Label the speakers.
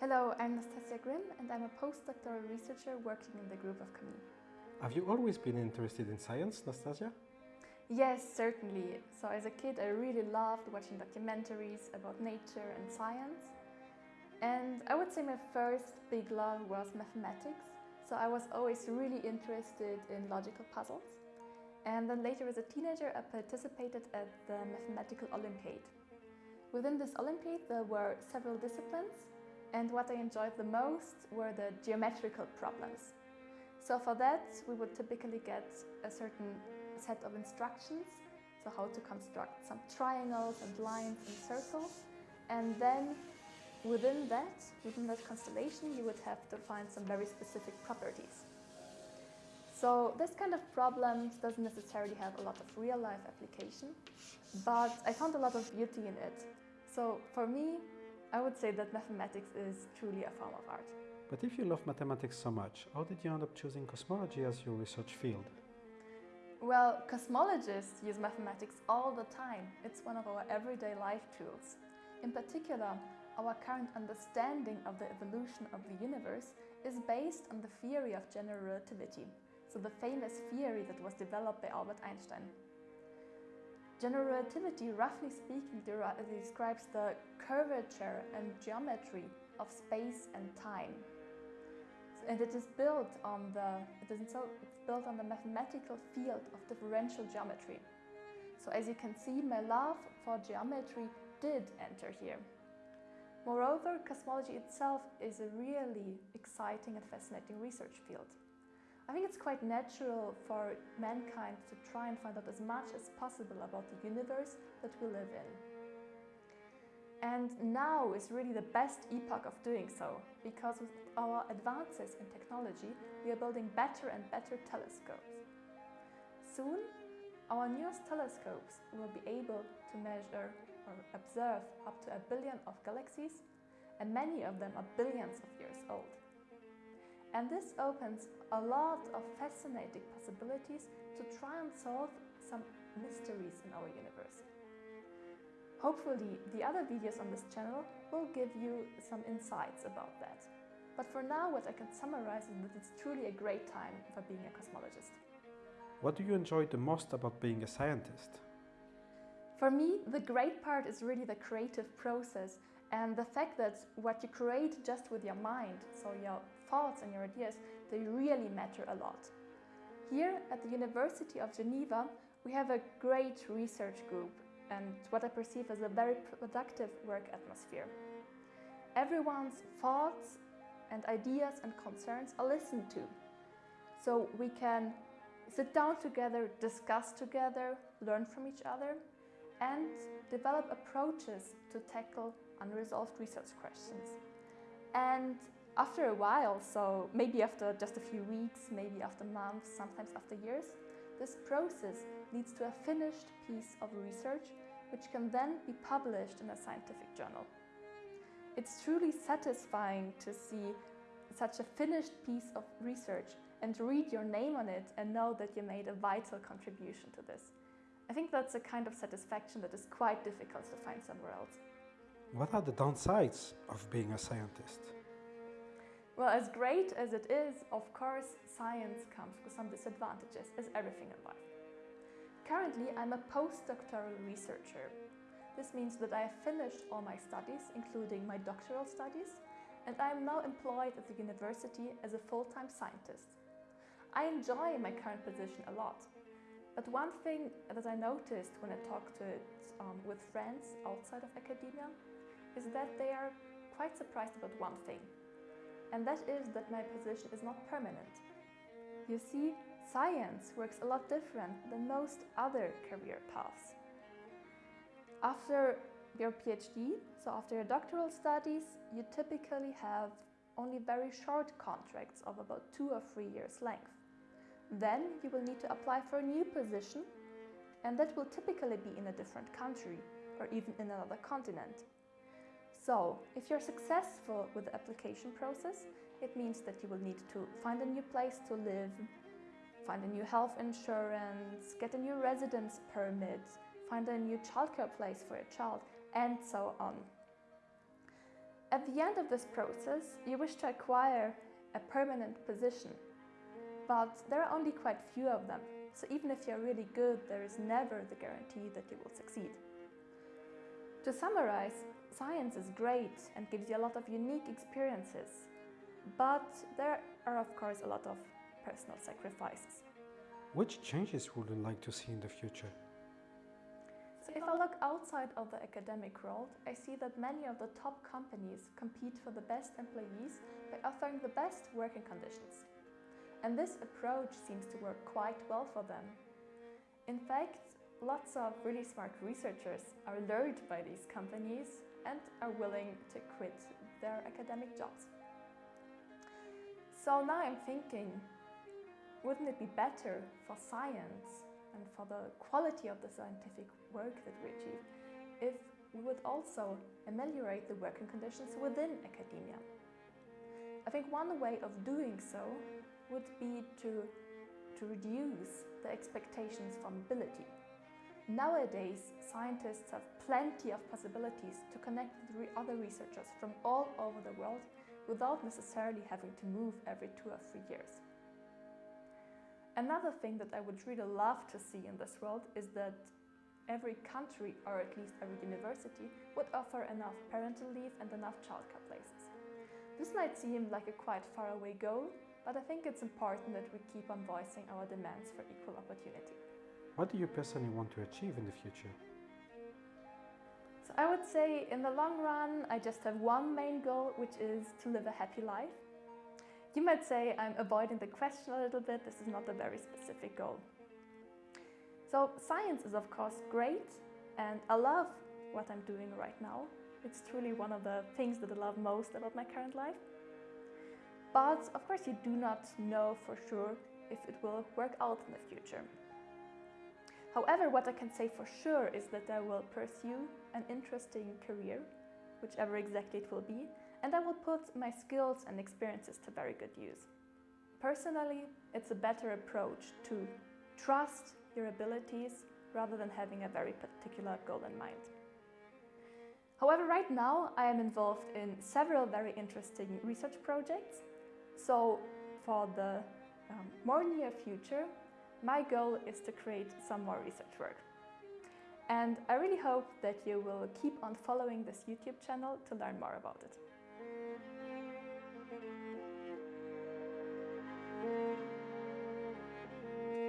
Speaker 1: Hello, I'm Nastasia Grimm and I'm a postdoctoral researcher working in the group of Camille.
Speaker 2: Have you always been interested in science, Nastasia?
Speaker 1: Yes, certainly. So as a kid I really loved watching documentaries about nature and science. And I would say my first big love was mathematics. So I was always really interested in logical puzzles. And then later as a teenager I participated at the Mathematical Olympiad. Within this Olympiad there were several disciplines and what I enjoyed the most were the geometrical problems. So for that we would typically get a certain set of instructions, so how to construct some triangles and lines and circles, and then within that, within that constellation, you would have to find some very specific properties. So this kind of problem doesn't necessarily have a lot of real-life application, but I found a lot of beauty in it. So for me, I would say that mathematics is truly a form of art.
Speaker 2: But if you love mathematics so much, how did you end up choosing cosmology as your research field?
Speaker 1: Well, cosmologists use mathematics all the time. It's one of our everyday life tools. In particular, our current understanding of the evolution of the universe is based on the theory of general relativity, so the famous theory that was developed by Albert Einstein. General relativity, roughly speaking, uh, describes the curvature and geometry of space and time and it is built on the it is it's built on the mathematical field of differential geometry. So as you can see, my love for geometry did enter here. Moreover, cosmology itself is a really exciting and fascinating research field. I think it's quite natural for mankind to try and find out as much as possible about the universe that we live in. And now is really the best epoch of doing so, because with our advances in technology, we are building better and better telescopes. Soon, our newest telescopes will be able to measure or observe up to a billion of galaxies, and many of them are billions of years old. And this opens a lot of fascinating possibilities to try and solve some mysteries in our universe. Hopefully, the other videos on this channel will give you some insights about that. But for now, what I can summarize is that it's truly a great time for being a cosmologist.
Speaker 2: What do you enjoy the most about being a scientist?
Speaker 1: For me, the great part is really the creative process and the fact that what you create just with your mind, so your thoughts and your ideas, they really matter a lot. Here at the University of Geneva, we have a great research group and what I perceive as a very productive work atmosphere. Everyone's thoughts and ideas and concerns are listened to. So we can sit down together, discuss together, learn from each other and develop approaches to tackle unresolved research questions. And after a while, so maybe after just a few weeks, maybe after months, sometimes after years, this process leads to a finished piece of research which can then be published in a scientific journal. It's truly satisfying to see such a finished piece of research and read your name on it and know that you made a vital contribution to this. I think that's a kind of satisfaction that is quite difficult to find somewhere else.
Speaker 2: What are the downsides of being a scientist?
Speaker 1: Well, as great as it is, of course, science comes with some disadvantages, as everything in life. Currently, I'm a postdoctoral researcher. This means that I have finished all my studies, including my doctoral studies, and I am now employed at the university as a full-time scientist. I enjoy my current position a lot, but one thing that I noticed when I talked to it um, with friends outside of academia is that they are quite surprised about one thing, and that is that my position is not permanent. You see, science works a lot different than most other career paths. After your PhD, so after your doctoral studies, you typically have only very short contracts of about two or three years length. Then you will need to apply for a new position and that will typically be in a different country or even in another continent. So, if you're successful with the application process, it means that you will need to find a new place to live, find a new health insurance, get a new residence permit, find a new childcare place for your child, and so on. At the end of this process, you wish to acquire a permanent position, but there are only quite few of them. So even if you're really good, there is never the guarantee that you will succeed. To summarize, science is great and gives you a lot of unique experiences, but there are of course a lot of personal sacrifices.
Speaker 2: Which changes would you like to see in the future?
Speaker 1: So if I look outside of the academic world, I see that many of the top companies compete for the best employees by offering the best working conditions. And this approach seems to work quite well for them. In fact, lots of really smart researchers are lured by these companies and are willing to quit their academic jobs. So now I'm thinking, wouldn't it be better for science and for the quality of the scientific work that we achieve if we would also ameliorate the working conditions within academia? I think one way of doing so would be to, to reduce the expectations for mobility. Nowadays, scientists have plenty of possibilities to connect with other researchers from all over the world without necessarily having to move every two or three years. Another thing that I would really love to see in this world is that every country, or at least every university, would offer enough parental leave and enough childcare places. This might seem like a quite faraway goal, but I think it's important that we keep on voicing our demands for equal opportunity.
Speaker 2: What do you personally want to achieve in the future?
Speaker 1: So I would say in the long run, I just have one main goal, which is to live a happy life. You might say I'm avoiding the question a little bit. This is not a very specific goal. So science is of course great and I love what I'm doing right now. It's truly one of the things that I love most about my current life. But of course you do not know for sure if it will work out in the future. However, what I can say for sure is that I will pursue an interesting career, whichever exactly it will be, and I will put my skills and experiences to very good use. Personally, it's a better approach to trust your abilities rather than having a very particular goal in mind. However, right now I am involved in several very interesting research projects so for the um, more near future, my goal is to create some more research work. And I really hope that you will keep on following this YouTube channel to learn more about it.